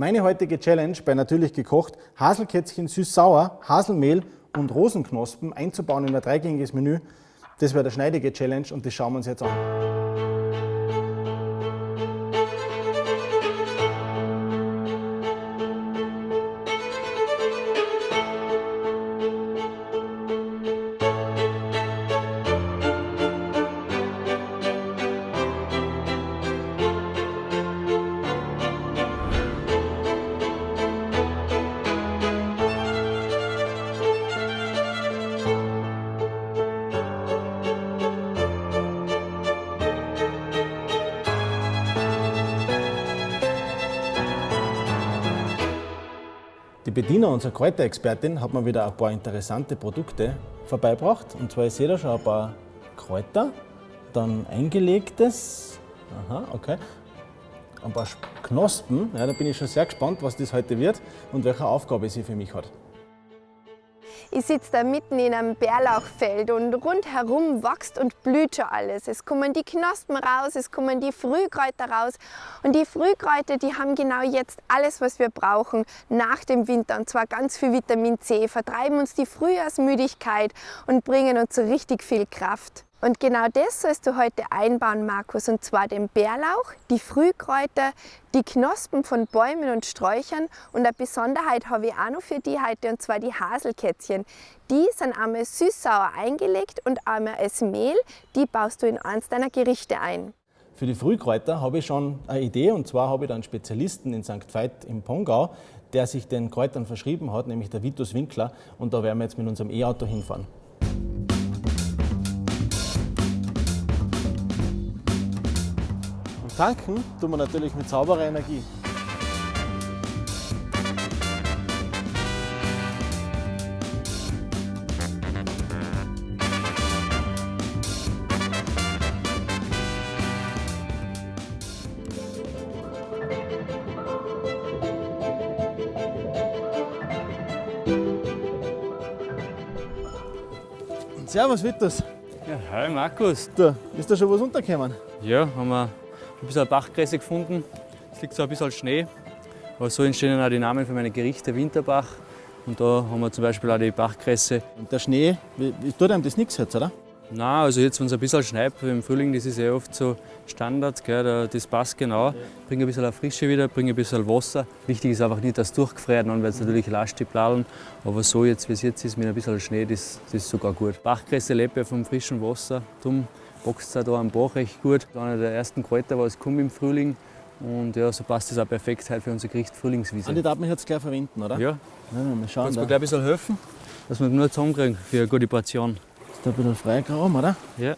Meine heutige Challenge bei Natürlich gekocht, Haselkätzchen süß-sauer, Haselmehl und Rosenknospen einzubauen in ein dreigängiges Menü. Das wäre der schneidige Challenge und das schauen wir uns jetzt an. Unsere Kräuterexpertin, hat mir wieder ein paar interessante Produkte vorbeigebracht. Und zwar, ich sehe da schon ein paar Kräuter, dann eingelegtes, aha, okay, ein paar Knospen. Ja, da bin ich schon sehr gespannt, was das heute wird und welche Aufgabe sie für mich hat. Ich sitze da mitten in einem Bärlauchfeld und rundherum wächst und blüht schon alles. Es kommen die Knospen raus, es kommen die Frühkräuter raus. Und die Frühkräuter, die haben genau jetzt alles, was wir brauchen nach dem Winter. Und zwar ganz viel Vitamin C, vertreiben uns die Frühjahrsmüdigkeit und bringen uns so richtig viel Kraft. Und genau das sollst du heute einbauen, Markus, und zwar den Bärlauch, die Frühkräuter, die Knospen von Bäumen und Sträuchern und eine Besonderheit habe ich auch noch für die heute, und zwar die Haselkätzchen. Die sind einmal süß-sauer eingelegt und einmal als Mehl, die baust du in eins deiner Gerichte ein. Für die Frühkräuter habe ich schon eine Idee und zwar habe ich da einen Spezialisten in St. Veit im Pongau, der sich den Kräutern verschrieben hat, nämlich der Vitus Winkler und da werden wir jetzt mit unserem E-Auto hinfahren. Tanken tun wir natürlich mit sauberer Energie. Servus Vitus. Ja, hi Markus. Du, ist da schon was untergekommen? Ja, haben wir ein bisschen Bachkresse gefunden. Es liegt so ein bisschen Schnee. Aber so entstehen dann auch die Namen für meine Gerichte Winterbach. Und da haben wir zum Beispiel auch die Bachkresse. Und der Schnee, tut einem das nichts jetzt, oder? Nein, also jetzt, wenn es ein bisschen schneit, im Frühling, das ist ja oft so Standard, gell, das passt genau. Bringt ein bisschen Frische wieder, bringt ein bisschen Wasser. Wichtig ist einfach nicht, dass es durchgefriert, weil es natürlich lasst die Bladeln. Aber so jetzt, wie es jetzt ist, mit ein bisschen Schnee, das, das ist sogar gut. Bachkresse lebt ja vom frischen Wasser. Darum wächst es auch hier am Bach recht gut. Einer der ersten Kräuter, was kommt im Frühling. Und ja, so passt es auch perfekt heute für unser Gericht Frühlingswiese. Und die darf man jetzt gleich verwenden, oder? Ja. ja mal schauen. Kannst du mir gleich ein bisschen helfen, dass wir nur zusammenkriegen für eine gute Portion. Ist da ein bisschen Freigraum, oder? Ja.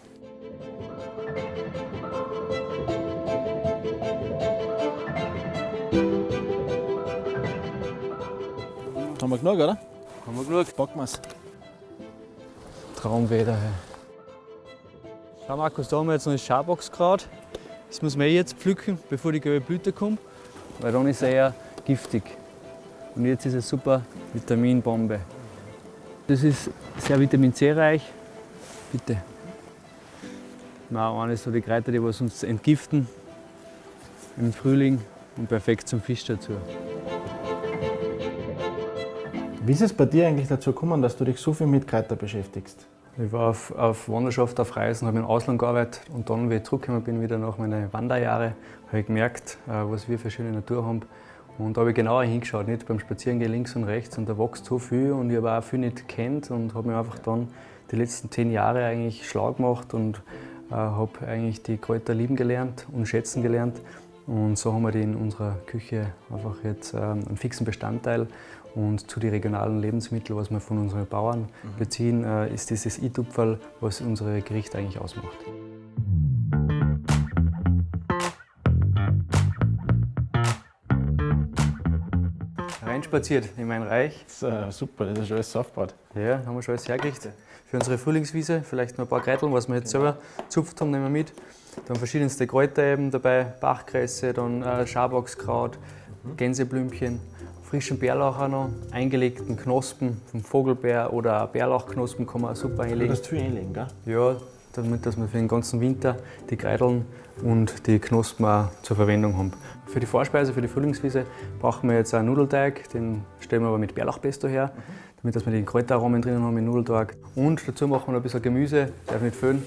Haben wir genug, oder? Haben wir genug. Packen wir es. Traumwetter. Hey. Schau Markus, da haben wir jetzt noch das Schaboxkraut. Das muss man eh jetzt pflücken, bevor die gelbe Blüte kommt, weil dann ist es eher giftig. Und jetzt ist es super Vitaminbombe. Das ist sehr Vitamin C reich. Bitte. Na, eines so die Kräuter, die was uns entgiften im Frühling und perfekt zum Fisch dazu. Wie ist es bei dir eigentlich dazu gekommen, dass du dich so viel mit Kräutern beschäftigst? Ich war auf, auf Wanderschaft, auf Reisen, habe im Ausland gearbeitet und dann, wie ich zurückgekommen bin, wieder nach meinen Wanderjahren, habe ich gemerkt, äh, was wir für schöne Natur haben. Und da habe ich genauer hingeschaut, nicht beim Spazierengehen links und rechts und da wächst so viel und ich habe auch viel nicht kennt und habe mich einfach dann die letzten zehn Jahre eigentlich schlau gemacht und äh, habe eigentlich die Kräuter lieben gelernt und schätzen gelernt. Und so haben wir die in unserer Küche einfach jetzt ähm, einen fixen Bestandteil und zu den regionalen Lebensmitteln, was wir von unseren Bauern mhm. beziehen, äh, ist dieses i-Tupferl, was unsere Gerichte eigentlich ausmacht. Reinspaziert in mein Reich. Das ist, äh, super, das ist schon alles aufgebaut. Ja, haben wir schon alles hergerichtet. Für unsere Frühlingswiese vielleicht noch ein paar Kräuteln, was wir jetzt selber zupft haben, nehmen wir mit. Dann verschiedenste Kräuter eben dabei, Bachkresse, dann äh, Schaboxkraut, mhm. Gänseblümchen frischen Bärlauch auch noch, eingelegten Knospen vom Vogelbär oder Bärlauchknospen kann man auch super einlegen. Du kannst viel einlegen, gell? Ja, damit dass wir für den ganzen Winter die Kreideln und die Knospen auch zur Verwendung haben. Für die Vorspeise, für die Frühlingswiese brauchen wir jetzt einen Nudelteig, den stellen wir aber mit Bärlauchpesto her, damit dass wir die Kräuteraromen drinnen haben im Nudelteig. Und dazu machen wir noch ein bisschen Gemüse, darf nicht fehlen,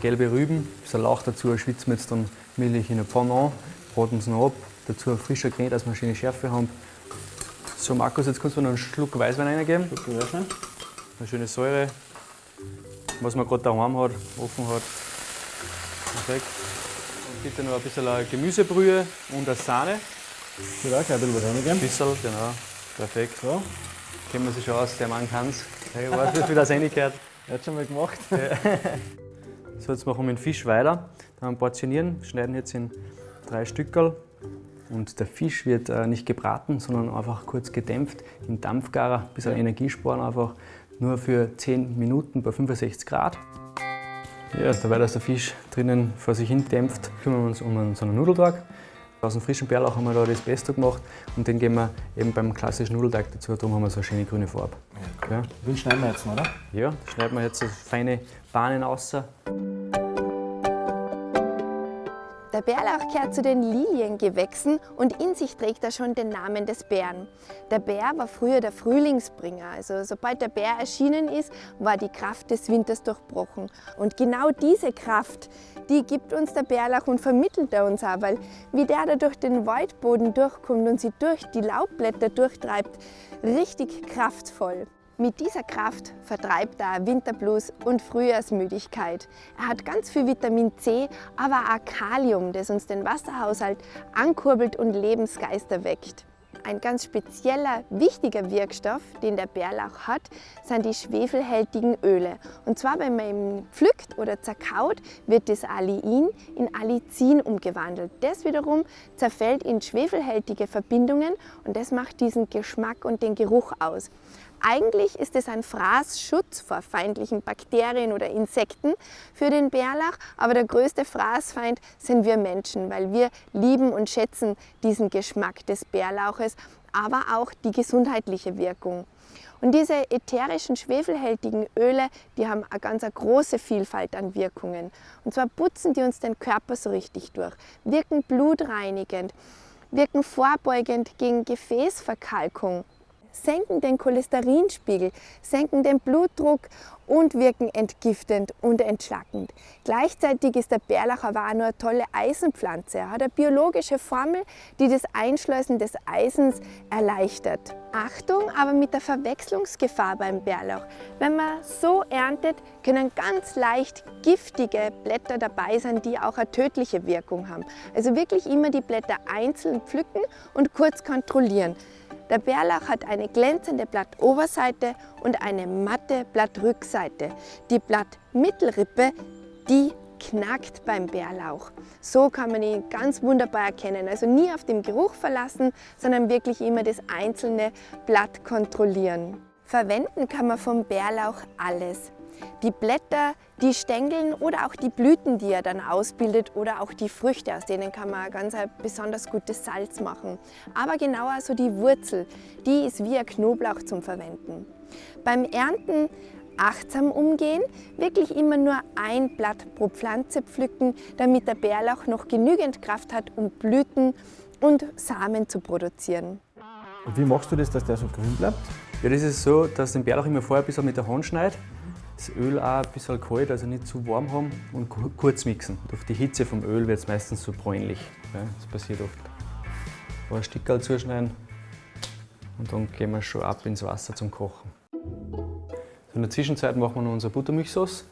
gelbe Rüben, ein bisschen Lauch dazu, schwitzen wir jetzt dann milchig in eine Pfanne an, braten es noch ab, dazu frischer Knet, dass wir eine schöne Schärfe haben. So Markus, jetzt kannst du noch einen Schluck Weißwein reingeben. Eine schöne Säure, was man gerade daheim hat, offen hat. Perfekt. Und bitte noch ein bisschen Gemüsebrühe und eine Sahne. Ich würde auch gleich ein bisschen was Ein reingeben. bisschen, genau. Perfekt. So, Kennen wir sich schon aus, der Mann kann es. Ich weiß nicht, wie das reingehört. er hat schon mal gemacht. So, jetzt machen wir den Fisch weiter. Dann portionieren, schneiden jetzt in drei Stückel. Und der Fisch wird äh, nicht gebraten, sondern einfach kurz gedämpft im Dampfgarer, ein bisschen Energie sparen einfach. Nur für 10 Minuten bei 65 Grad. Ja, dabei, dass der Fisch drinnen vor sich hin dämpft, kümmern wir uns um einen, so einen Nudelteig. Aus dem frischen Bärlauch haben wir da das Pesto gemacht und den geben wir eben beim klassischen Nudelteig dazu. Darum haben wir so eine schöne grüne Farbe. Ja, Den schneiden wir jetzt noch, oder? ja schneiden wir jetzt so feine Bahnen aus. Der Bärlauch gehört zu den Liliengewächsen und in sich trägt er schon den Namen des Bären. Der Bär war früher der Frühlingsbringer. Also sobald der Bär erschienen ist, war die Kraft des Winters durchbrochen. Und genau diese Kraft, die gibt uns der Bärlauch und vermittelt er uns auch, weil wie der da durch den Waldboden durchkommt und sie durch die Laubblätter durchtreibt, richtig kraftvoll. Mit dieser Kraft vertreibt er Winterblues und Frühjahrsmüdigkeit. Er hat ganz viel Vitamin C, aber auch Kalium, das uns den Wasserhaushalt ankurbelt und Lebensgeister weckt. Ein ganz spezieller, wichtiger Wirkstoff, den der Bärlauch hat, sind die schwefelhältigen Öle. Und zwar, wenn man ihn pflückt oder zerkaut, wird das Aliin in Allicin umgewandelt. Das wiederum zerfällt in schwefelhältige Verbindungen und das macht diesen Geschmack und den Geruch aus. Eigentlich ist es ein Fraßschutz vor feindlichen Bakterien oder Insekten für den Bärlauch, aber der größte Fraßfeind sind wir Menschen, weil wir lieben und schätzen diesen Geschmack des Bärlauches, aber auch die gesundheitliche Wirkung. Und diese ätherischen schwefelhältigen Öle, die haben eine ganz eine große Vielfalt an Wirkungen. Und zwar putzen die uns den Körper so richtig durch, wirken blutreinigend, wirken vorbeugend gegen Gefäßverkalkung, senken den Cholesterinspiegel, senken den Blutdruck und wirken entgiftend und entschlackend. Gleichzeitig ist der auch noch eine tolle Eisenpflanze. Er hat eine biologische Formel, die das Einschleusen des Eisens erleichtert. Achtung, aber mit der Verwechslungsgefahr beim Bärlauch. Wenn man so erntet, können ganz leicht giftige Blätter dabei sein, die auch eine tödliche Wirkung haben. Also wirklich immer die Blätter einzeln pflücken und kurz kontrollieren. Der Bärlauch hat eine glänzende Blattoberseite und eine matte Blattrückseite. Die Blattmittelrippe, die knackt beim Bärlauch. So kann man ihn ganz wunderbar erkennen. Also nie auf den Geruch verlassen, sondern wirklich immer das einzelne Blatt kontrollieren. Verwenden kann man vom Bärlauch alles. Die Blätter, die Stängeln oder auch die Blüten, die er dann ausbildet oder auch die Früchte, aus denen kann man ganz ein besonders gutes Salz machen. Aber genauer so die Wurzel, die ist wie ein Knoblauch zum Verwenden. Beim Ernten achtsam umgehen, wirklich immer nur ein Blatt pro Pflanze pflücken, damit der Bärlauch noch genügend Kraft hat, um Blüten und Samen zu produzieren. Und wie machst du das, dass der so grün bleibt? Ja, das ist so, dass den Bärlauch immer vorher ein bisschen mit der Hand schneidet. Das Öl auch ein bisschen kalt, also nicht zu warm haben und ku- kurz mixen. Durch die Hitze vom Öl wird es meistens so bräunlich. Ja, das passiert oft. Ein Stickerl zuschneiden und dann gehen wir schon ab ins Wasser zum Kochen. So in der Zwischenzeit machen wir noch unsere Buttermilchsauce.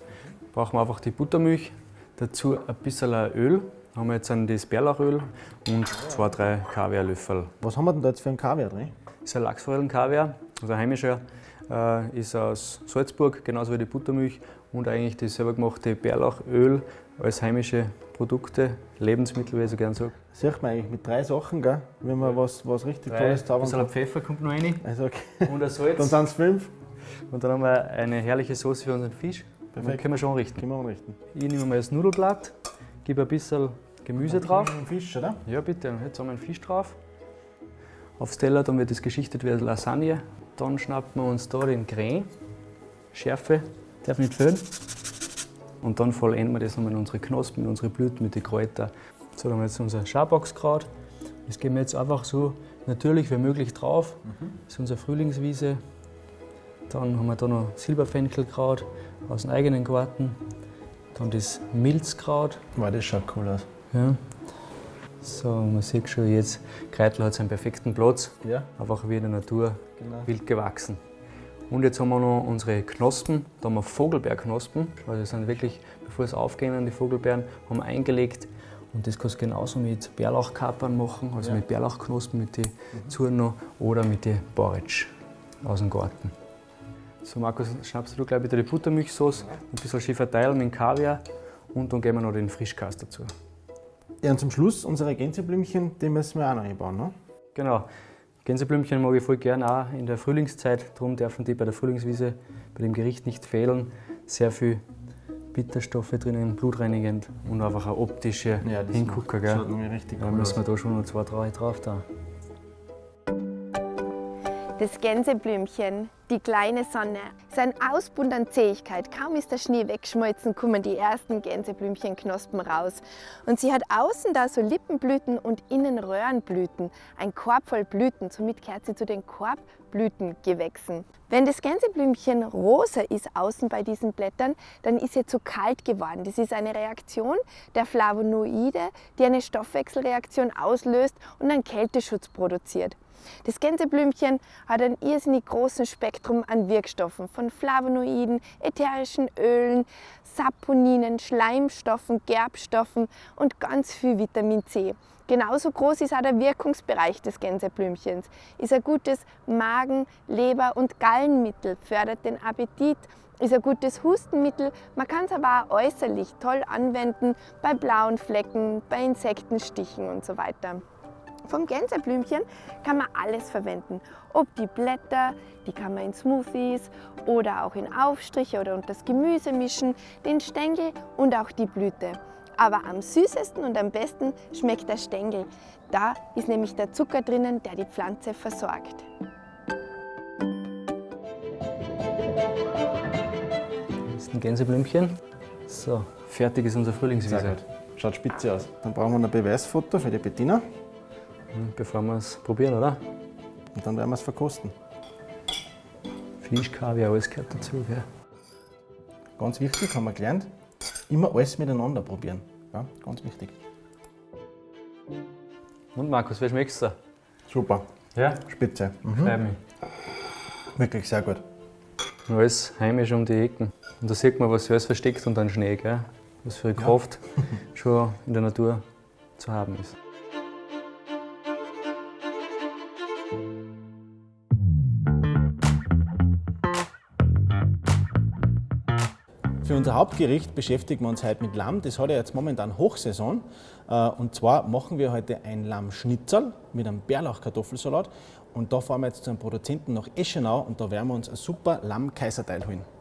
Brauchen wir einfach die Buttermilch, dazu ein bisschen Öl. Haben wir jetzt das Bärlauchöl und zwei, drei Kaviarlöffel. Was haben wir denn da jetzt für einen Kaviar drin? Das ist ein Lachsforellenkaviar, also ein heimischer, äh, ist aus Salzburg, genauso wie die Buttermilch und eigentlich das selber gemachte Bärlauchöl als heimische Produkte, Lebensmittel, wie ich so gerne sage. Sieht man eigentlich mit drei Sachen, gell? wenn man was, was richtig Tolles Ein zaubern kann. Pfeffer kommt noch rein Also okay. und ein Salz. Dann sind es fünf. und dann haben wir eine herrliche Sauce für unseren Fisch. Dann Perfekt. können wir schon richten. Können wir anrichten. Ich nehme mal das Nudelblatt, gebe ein bisschen Gemüse drauf. Ein Fisch, oder? Ja, bitte. Jetzt haben wir einen Fisch drauf. Aufs Teller, dann wird das geschichtet wie eine Lasagne. Dann schnappen wir uns da den Grain. Schärfe, darf nicht fehlen. Und dann vollenden wir das nochmal in unsere Knospen, in unsere Blüten mit den Kräutern. So, dann haben wir jetzt unser Schaboxkraut. Das geben wir jetzt einfach so natürlich wie möglich drauf. Das ist unsere Frühlingswiese. Dann haben wir da noch Silberfenkelkraut aus dem eigenen Garten. Dann das Milzkraut. Wow, das schaut cool aus. Ja. So, man sieht schon jetzt, Kreitel hat seinen perfekten Platz. Ja. Einfach wie in der Natur Genau. wild gewachsen. Und jetzt haben wir noch unsere Knospen, da haben wir Vogelbeerknospen. Also sind wirklich, bevor es aufgehen, die Vogelbeeren, haben wir eingelegt. Und das kannst du genauso mit Bärlauchkapern machen, also Ja. mit Bärlauchknospen, mit den Zuren noch oder mit den Porridge aus dem Garten. So Markus, schnappst du gleich wieder die Buttermilchsauce, ein bisschen schön verteilen mit dem Kaviar und dann geben wir noch den Frischkäse dazu. Ja, und zum Schluss unsere Gänseblümchen, die müssen wir auch noch einbauen. Ne? Genau. Gänseblümchen mag ich voll gern auch in der Frühlingszeit. Darum dürfen die bei der Frühlingswiese bei dem Gericht nicht fehlen. Sehr viel Bitterstoffe drinnen, blutreinigend und einfach eine optische Hingucker. Schaut Gell? nämlich richtig Da cool müssen wir da schon noch zwei, drei drauf da. Das Gänseblümchen, die kleine Sonne, sein Ausbund an Zähigkeit. Kaum ist der Schnee weggeschmolzen, kommen die ersten Gänseblümchenknospen raus. Und sie hat außen da so Lippenblüten und innen Röhrenblüten. Ein Korb voll Blüten, somit gehört sie zu den Korbblütengewächsen. Wenn das Gänseblümchen rosa ist außen bei diesen Blättern, dann ist sie zu kalt geworden. Das ist eine Reaktion der Flavonoide, die eine Stoffwechselreaktion auslöst und einen Kälteschutz produziert. Das Gänseblümchen hat einen irrsinnig großen Spektrum an Wirkstoffen, von Flavonoiden, ätherischen Ölen, Saponinen, Schleimstoffen, Gerbstoffen und ganz viel Vitamin C. Genauso groß ist auch der Wirkungsbereich des Gänseblümchens. Ist ein gutes Magen-, Leber- und Gallenmittel, fördert den Appetit, ist ein gutes Hustenmittel. Man kann es aber auch äußerlich toll anwenden bei blauen Flecken, bei Insektenstichen und so weiter. Vom Gänseblümchen kann man alles verwenden. Ob die Blätter, die kann man in Smoothies oder auch in Aufstriche oder unter das Gemüse mischen, den Stängel und auch die Blüte. Aber am süßesten und am besten schmeckt der Stängel. Da ist nämlich der Zucker drinnen, der die Pflanze versorgt. Das ist ein Gänseblümchen. So, fertig ist unser Frühlingswiese. Schaut spitze aus. Dann brauchen wir ein Beweisfoto für die Bettina Bevor wir es probieren, oder? und dann werden wir es verkosten. Fisch, Kaviar, alles gehört dazu. Gell? Ganz wichtig, haben wir gelernt, immer alles miteinander probieren. Ja, ganz wichtig. Und Markus, wie schmeckt's dir? Super, Ja, spitze. Mhm. freut mich. Wirklich sehr gut. Alles heimisch um die Ecken. Und da sieht man, was alles versteckt unter dem Schnee. Gell? Was für eine Kraft schon in der Natur zu haben ist. Unser Hauptgericht beschäftigen wir uns heute mit Lamm. Das hat ja jetzt momentan Hochsaison. Äh, Und zwar machen wir heute ein Lammschnitzel mit einem Bärlauchkartoffelsalat. Und da fahren wir jetzt zu einem Produzenten nach Eschenau und da werden wir uns ein super Lamm-Kaiserteil holen.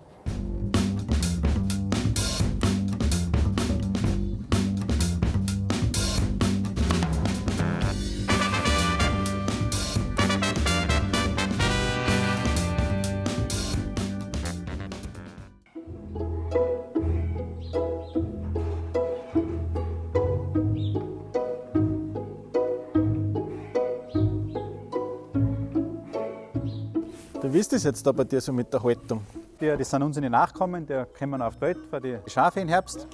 Es jetzt da bei dir so mit der Haltung. Die, das sind unsere Nachkommen, die kommen auf die Welt für die Schafe im Herbst.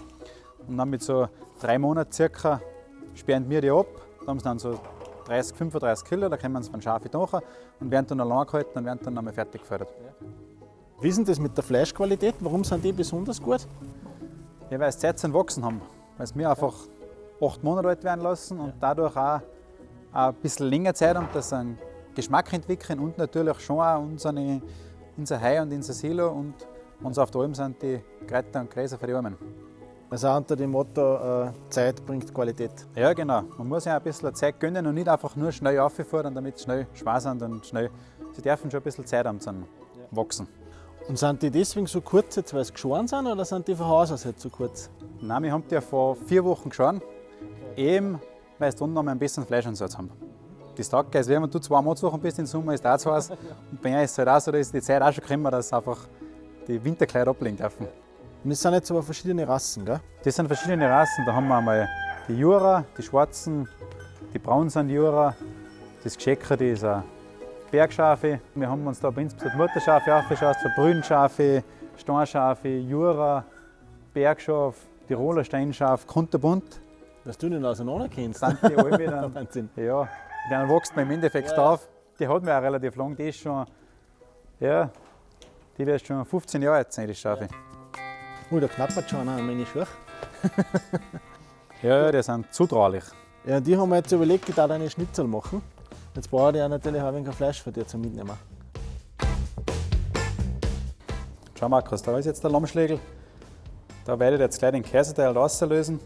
Und dann mit so drei Monaten circa sperren wir die ab. Da haben sie dann so 30, 35 Kilo, da kommen sie von Schafe nach und werden dann allein gehalten und werden dann einmal fertig gefördert. Wie ist denn das mit der Fleischqualität? Warum sind die besonders gut? Ja, weil sie Zeit zum Wachsen haben. Weil sie mir einfach acht Monate alt werden lassen und dadurch auch, auch ein bisschen länger Zeit haben, dass sie einen Geschmack entwickeln und natürlich schon auch unsere, unser Heu und unser Silo und uns auf der Alm sind die Kräuter und Gräser für die Armen. Also auch unter dem Motto, äh, Zeit bringt Qualität. Ja, genau. Man muss ja ein bisschen Zeit gönnen und nicht einfach nur schnell auffordern, damit sie schnell Spaß sind und schnell. Sie dürfen schon ein bisschen Zeit haben zum Wachsen. Und sind die deswegen so kurz, jetzt, weil sie geschoren sind, oder sind die von Haus aus jetzt so kurz? Nein, wir haben die ja vor vier Wochen geschoren. Eben, weil sie unten noch ein bisschen Fleischansatz haben. Das taugt also wenn du zwei Monatswochen bist im Sommer, ist das zu heiß. Und bei mir ist es halt auch so, da ist die Zeit auch schon gekommen, dass einfach die Winterkleider ablegen dürfen. Und das sind jetzt aber verschiedene Rassen, gell? Das sind verschiedene Rassen. Da haben wir einmal die Jura, die schwarzen, die braunen sind Jura, das Gescheckerte ist ein Bergschafe. Wir haben uns da bei insbesondere Mutterschafe aufgeschaut, so Brünschafe, Steinschafe, Jura, Bergschaf, Tiroler Steinschaf, kunterbunt. Dass du den auseinander kennst. Sind die alle dann, Wahnsinn. ja, dann wächst man im Endeffekt Ja. auf. Die hat mir auch relativ lang, die ist schon, ja, die wird schon 15 Jahre alt sein, die Schafe. Oh, da knappert schon einer an meine Schuhe. Ja, die sind zutraulich. Ja, die haben wir jetzt überlegt, ich darf eine Schnitzel machen. Jetzt brauche ich ja natürlich auch ein wenig Fleisch für dir zum Mitnehmen. Schau Markus, da ist jetzt der Lammschlägel. Da werde ich jetzt gleich den Käseteil rauslösen.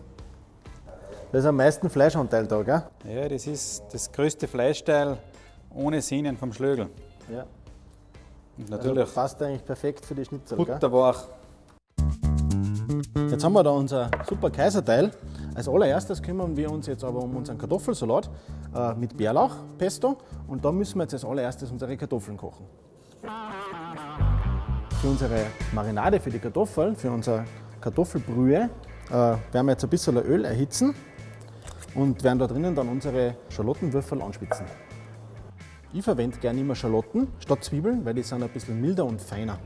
Da ist am meisten Fleischanteil da, gell? Ja, das ist das größte Fleischteil ohne Sehnen vom Schlögel. Ja. Und Also natürlich passt eigentlich perfekt für die Schnitzel, gell? butterweich. Jetzt haben wir da unser super Kaiserteil. Als allererstes kümmern wir uns jetzt aber um unseren Kartoffelsalat äh, mit Bärlauchpesto und da müssen wir jetzt als allererstes unsere Kartoffeln kochen. Für unsere Marinade für die Kartoffeln, für unsere Kartoffelbrühe, äh, werden wir jetzt ein bisschen Öl erhitzen und werden da drinnen dann unsere Schalottenwürfel anspitzen. Ich verwende gerne immer Schalotten statt Zwiebeln, weil die sind ein bisschen milder und feiner.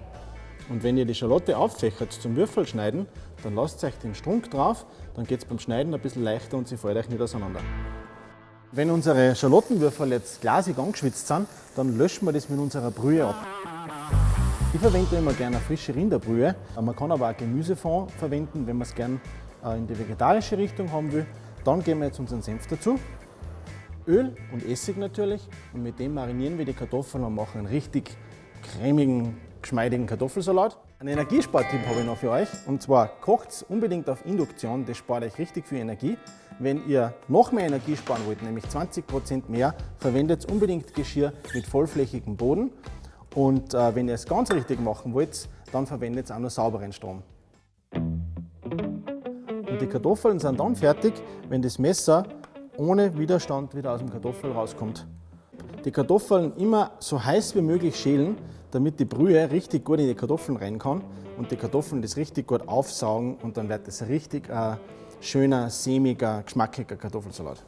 Und wenn ihr die Schalotte auffächert zum Würfel schneiden, dann lasst euch den Strunk drauf, dann geht es beim Schneiden ein bisschen leichter und sie fällt euch nicht auseinander. Wenn unsere Schalottenwürfel jetzt glasig angeschwitzt sind, dann löschen wir das mit unserer Brühe ab. Ich verwende immer gerne frische Rinderbrühe. Man kann aber auch Gemüsefond verwenden, wenn man es gerne äh, in die vegetarische Richtung haben will. Dann geben wir jetzt unseren Senf dazu. Öl und Essig natürlich und mit dem marinieren wir die Kartoffeln und machen einen richtig cremigen, geschmeidigen Kartoffelsalat. Einen Energiespartipp habe ich noch für euch und zwar kocht unbedingt auf Induktion, das spart euch richtig viel Energie. Wenn ihr noch mehr Energie sparen wollt, nämlich 20% mehr, verwendet unbedingt Geschirr mit vollflächigem Boden und äh, wenn ihr es ganz richtig machen wollt, dann verwendet auch nur sauberen Strom. Die Kartoffeln sind dann fertig, wenn das Messer ohne Widerstand wieder aus dem Kartoffel rauskommt. Die Kartoffeln immer so heiß wie möglich schälen, damit die Brühe richtig gut in die Kartoffeln rein kann und die Kartoffeln das richtig gut aufsaugen und dann wird das richtig ein schöner, sämiger, geschmackiger Kartoffelsalat.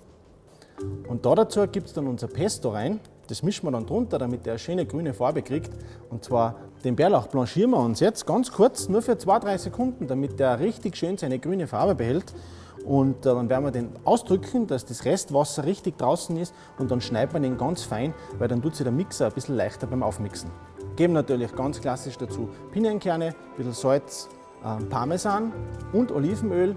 Und da dazu gibt es dann unser Pesto rein. Das mischen wir dann drunter, damit der eine schöne grüne Farbe kriegt. Und zwar den Bärlauch blanchieren wir uns jetzt ganz kurz, nur für 2-3 Sekunden, damit der richtig schön seine grüne Farbe behält. Und äh, dann werden wir den ausdrücken, dass das Restwasser richtig draußen ist und dann schneidet man den ganz fein, weil dann tut sich der Mixer ein bisschen leichter beim Aufmixen. Geben natürlich ganz klassisch dazu Pinienkerne, ein bisschen Salz, äh, Parmesan und Olivenöl.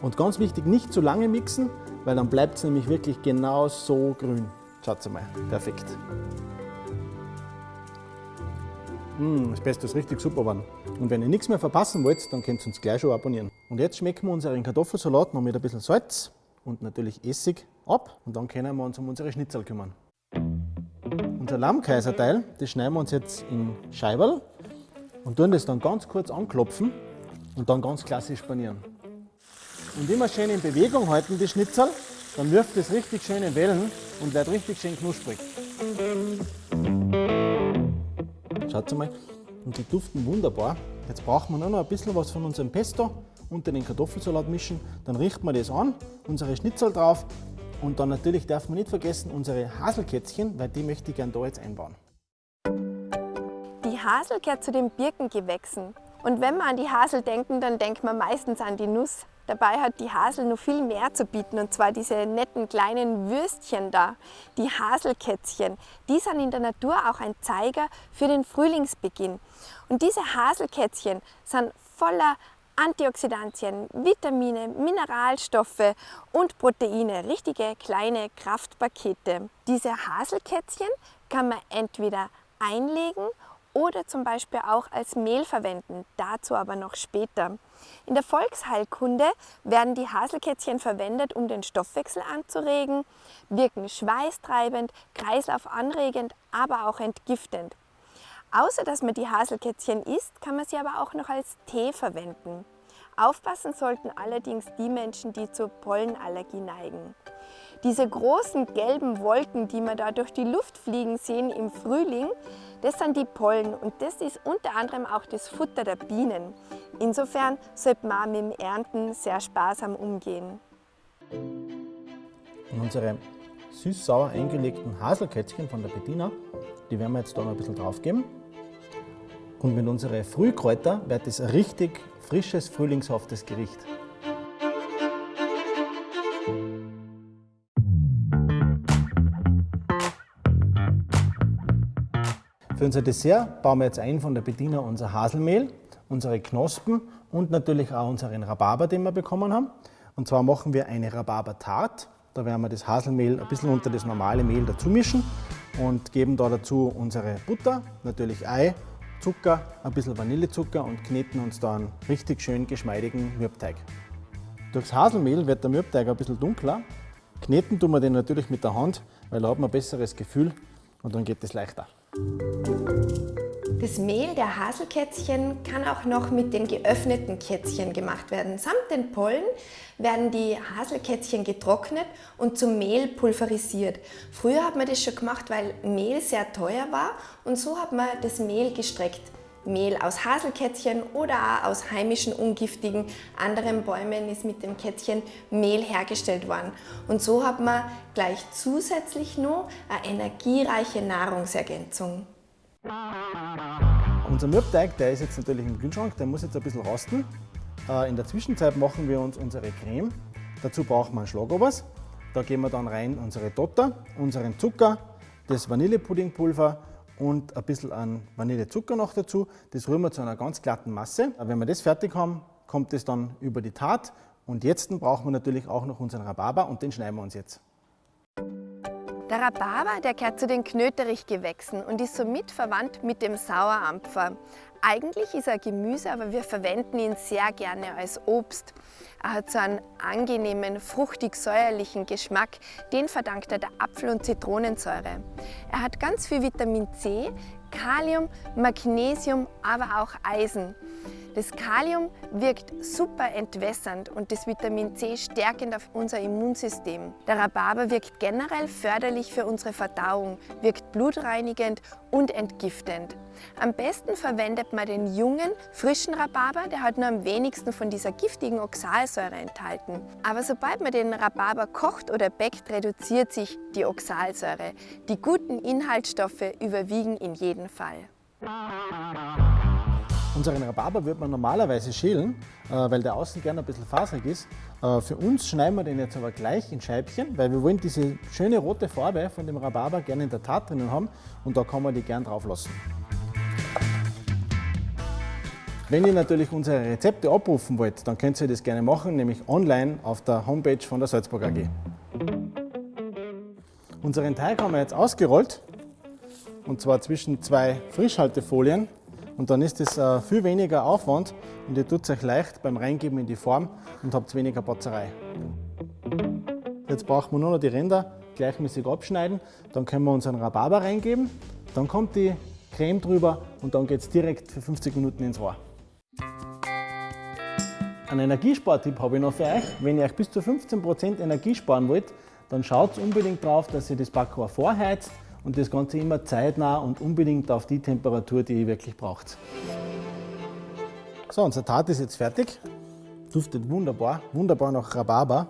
Und ganz wichtig, nicht zu lange mixen, weil dann bleibt es nämlich wirklich genau so grün. Schaut mal, perfekt. Mm, das Pesto ist richtig super geworden. Und wenn ihr nichts mehr verpassen wollt, dann könnt ihr uns gleich schon abonnieren. Und jetzt schmecken wir unseren Kartoffelsalat noch mit ein bisschen Salz und natürlich Essig ab. Und dann können wir uns um unsere Schnitzel kümmern. Unser Lammkaiserteil, das schneiden wir uns jetzt in Scheiberl und tun das dann ganz kurz anklopfen und dann ganz klassisch panieren. Und immer schön in Bewegung halten, die Schnitzel, dann wirft es richtig schön in Wellen und wird richtig schön knusprig. Schaut mal, und die duften wunderbar. Jetzt brauchen wir nur noch ein bisschen was von unserem Pesto unter den Kartoffelsalat mischen. Dann richten wir das an, unsere Schnitzel drauf und dann natürlich darf man nicht vergessen unsere Haselkätzchen, weil die möchte ich gerne da jetzt einbauen. Die Hasel gehört zu den Birkengewächsen. Und wenn wir an die Hasel denken, dann denkt man meistens an die Nuss. Dabei hat die Hasel noch viel mehr zu bieten, und zwar diese netten kleinen Würstchen da, die Haselkätzchen. Die sind in der Natur auch ein Zeiger für den Frühlingsbeginn. Und diese Haselkätzchen sind voller Antioxidantien, Vitamine, Mineralstoffe und Proteine, richtige kleine Kraftpakete. Diese Haselkätzchen kann man entweder einlegen oder zum Beispiel auch als Mehl verwenden, dazu aber noch später. In der Volksheilkunde werden die Haselkätzchen verwendet, um den Stoffwechsel anzuregen, wirken schweißtreibend, kreislaufanregend, aber auch entgiftend. Außer dass man die Haselkätzchen isst, kann man sie aber auch noch als Tee verwenden. Aufpassen sollten allerdings die Menschen, die zur Pollenallergie neigen. Diese großen gelben Wolken, die man da durch die Luft fliegen sehen im Frühling, Das sind die Pollen und das ist unter anderem auch das Futter der Bienen. Insofern sollte man mit dem Ernten sehr sparsam umgehen. Und unsere süß-sauer eingelegten Haselkätzchen von der Bettina, die werden wir jetzt da noch ein bisschen drauf geben. Und mit unseren Frühkräuter wird es richtig frisches, frühlingshaftes Gericht. Für unser Dessert bauen wir jetzt ein von der Bediener unser Haselmehl, unsere Knospen und natürlich auch unseren Rhabarber, den wir bekommen haben. Und zwar machen wir eine Rhabarber-Tart. Da werden wir das Haselmehl ein bisschen unter das normale Mehl dazu mischen und geben da dazu unsere Butter, natürlich Ei, Zucker, ein bisschen Vanillezucker und kneten uns da einen richtig schön geschmeidigen Mürbteig. Durchs Haselmehl wird der Mürbteig ein bisschen dunkler. Kneten tun wir den natürlich mit der Hand, weil da hat man ein besseres Gefühl und dann geht es leichter. Das Mehl der Haselkätzchen kann auch noch mit den geöffneten Kätzchen gemacht werden. Samt den Pollen werden die Haselkätzchen getrocknet und zum Mehl pulverisiert. Früher hat man das schon gemacht, weil Mehl sehr teuer war und so hat man das Mehl gestreckt. Mehl aus Haselkätzchen oder auch aus heimischen ungiftigen anderen Bäumen ist mit dem Kätzchen Mehl hergestellt worden. Und so hat man gleich zusätzlich noch eine energiereiche Nahrungsergänzung. Unser Mürbteig, der ist jetzt natürlich im Kühlschrank, der muss jetzt ein bisschen rosten. Äh, in der Zwischenzeit machen wir uns unsere Creme. Dazu brauchen wir einen Schlagobers. Da geben wir dann rein unsere Dotter, unseren Zucker, das Vanillepuddingpulver und ein bisschen an Vanillezucker noch dazu. Das rühren wir zu einer ganz glatten Masse. Wenn wir das fertig haben, kommt es dann über die Tat. Und jetzt brauchen wir natürlich auch noch unseren Rhabarber und den schneiden wir uns jetzt. Der Rhabarber der gehört zu den Knöterichgewächsen und ist somit verwandt mit dem Sauerampfer. Eigentlich ist er Gemüse, aber wir verwenden ihn sehr gerne als Obst. Er hat so einen angenehmen, fruchtig-säuerlichen Geschmack. Den verdankt er der Apfel- und Zitronensäure. Er hat ganz viel Vitamin C, Kalium, Magnesium, aber auch Eisen. Das Kalium wirkt super entwässernd und das Vitamin C stärkend auf unser Immunsystem. Der Rhabarber wirkt generell förderlich für unsere Verdauung, wirkt blutreinigend und entgiftend. Am besten verwendet man den jungen, frischen Rhabarber, der hat nur am wenigsten von dieser giftigen Oxalsäure enthalten. Aber sobald man den Rhabarber kocht oder bäckt, reduziert sich die Oxalsäure. Die guten Inhaltsstoffe überwiegen in jedem Fall. Unseren Rhabarber wird man normalerweise schälen, äh, weil der außen gerne ein bisschen faserig ist. Äh, für uns schneiden wir den jetzt aber gleich in Scheibchen, weil wir wollen diese schöne rote Farbe von dem Rhabarber gerne in der Tat drinnen haben und da kann man die gern drauf lassen. Wenn ihr natürlich unsere Rezepte abrufen wollt, dann könnt ihr das gerne machen, nämlich online auf der Homepage von der Salzburg AG. Unseren Teig haben wir jetzt ausgerollt und zwar zwischen zwei Frischhaltefolien und dann ist es äh, viel weniger Aufwand und ihr tut es euch leicht beim Reingeben in die Form und habt weniger Batzerei. Jetzt brauchen wir nur noch die Ränder gleichmäßig abschneiden, dann können wir unseren Rhabarber reingeben, dann kommt die Creme drüber und dann geht es direkt für 50 Minuten ins Rohr. Einen Energiespartipp habe ich noch für euch. Wenn ihr euch bis zu 15% Energie sparen wollt, dann schaut unbedingt darauf, dass ihr das Backrohr vorheizt und das Ganze immer zeitnah und unbedingt auf die Temperatur, die ihr wirklich braucht. So, unser Tat ist jetzt fertig. Duftet wunderbar, wunderbar nach Rhabarber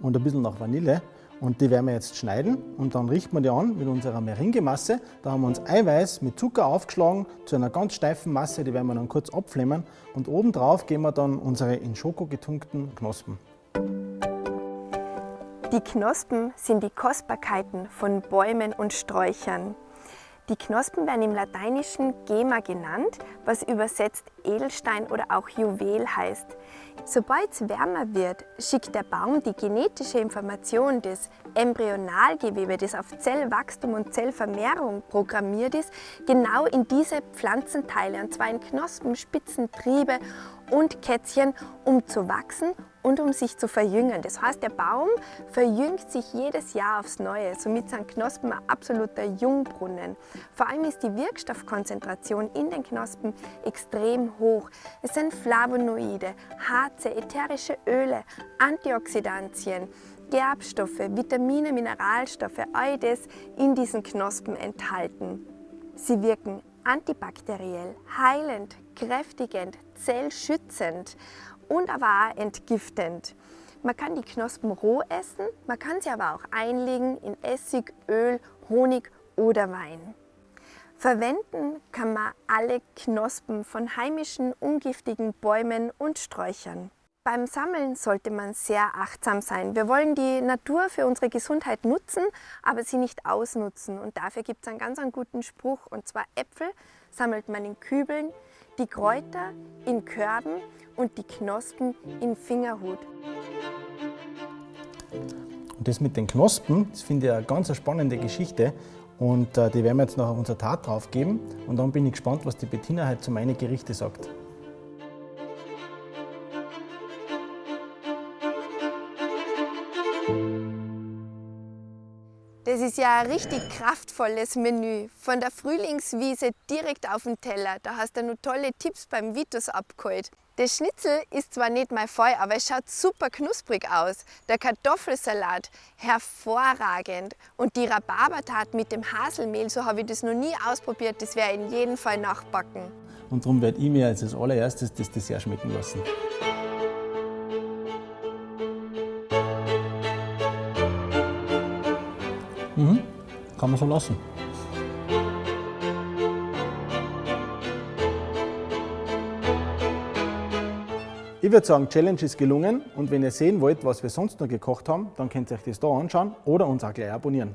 und ein bisschen nach Vanille. Und die werden wir jetzt schneiden und dann richten wir die an mit unserer Meringemasse. Da haben wir uns Eiweiß mit Zucker aufgeschlagen zu einer ganz steifen Masse, die werden wir dann kurz abflemmen. Und obendrauf geben wir dann unsere in Schoko getunkten Knospen. Die Knospen sind die Kostbarkeiten von Bäumen und Sträuchern. Die Knospen werden im Lateinischen Gema genannt, was übersetzt Edelstein oder auch Juwel heißt. Sobald es wärmer wird, schickt der Baum die genetische Information des Embryonalgewebe, das auf Zellwachstum und Zellvermehrung programmiert ist, genau in diese Pflanzenteile, und zwar in Knospen, Spitzen, Triebe und Kätzchen, um zu wachsen und um sich zu verjüngen. Das heißt, der Baum verjüngt sich jedes Jahr aufs Neue. Somit sind Knospen ein absoluter Jungbrunnen. Vor allem ist die Wirkstoffkonzentration in den Knospen extrem hoch. Es sind Flavonoide, Harze, ätherische Öle, Antioxidantien, Gerbstoffe, Vitamine, Mineralstoffe, all das in diesen Knospen enthalten. Sie wirken antibakteriell, heilend, kräftigend, zellschützend und aber auch entgiftend. Man kann die Knospen roh essen, man kann sie aber auch einlegen in Essig, Öl, Honig oder Wein. Verwenden kann man alle Knospen von heimischen, ungiftigen Bäumen und Sträuchern. Beim Sammeln sollte man sehr achtsam sein. Wir wollen die Natur für unsere Gesundheit nutzen, aber sie nicht ausnutzen. Und dafür gibt es einen ganz einen guten Spruch, und zwar Äpfel sammelt man in Kübeln, die Kräuter in Körben und die Knospen in Fingerhut. Und das mit den Knospen, das finde ich eine ganz spannende Geschichte. Und äh, die werden wir jetzt noch auf unser Tat drauf geben. Und dann bin ich gespannt, was die Bettina heute zu meinen Gerichte sagt. Das ist ja ein richtig kraftvolles Menü. Von der Frühlingswiese direkt auf den Teller. Da hast du noch tolle Tipps beim Vitus abgeholt. Das Schnitzel ist zwar nicht mein Fall, aber es schaut super knusprig aus. Der Kartoffelsalat hervorragend. Und die Rhabarbertat mit dem Haselmehl, so habe ich das noch nie ausprobiert. Das werde ich in jedem Fall nachbacken. Und darum werde ich mir als allererstes das Dessert schmecken lassen. Kann man so lassen. Ich würde sagen, Challenge ist gelungen und wenn ihr sehen wollt, was wir sonst noch gekocht haben, dann könnt ihr euch das da anschauen oder uns auch gleich abonnieren.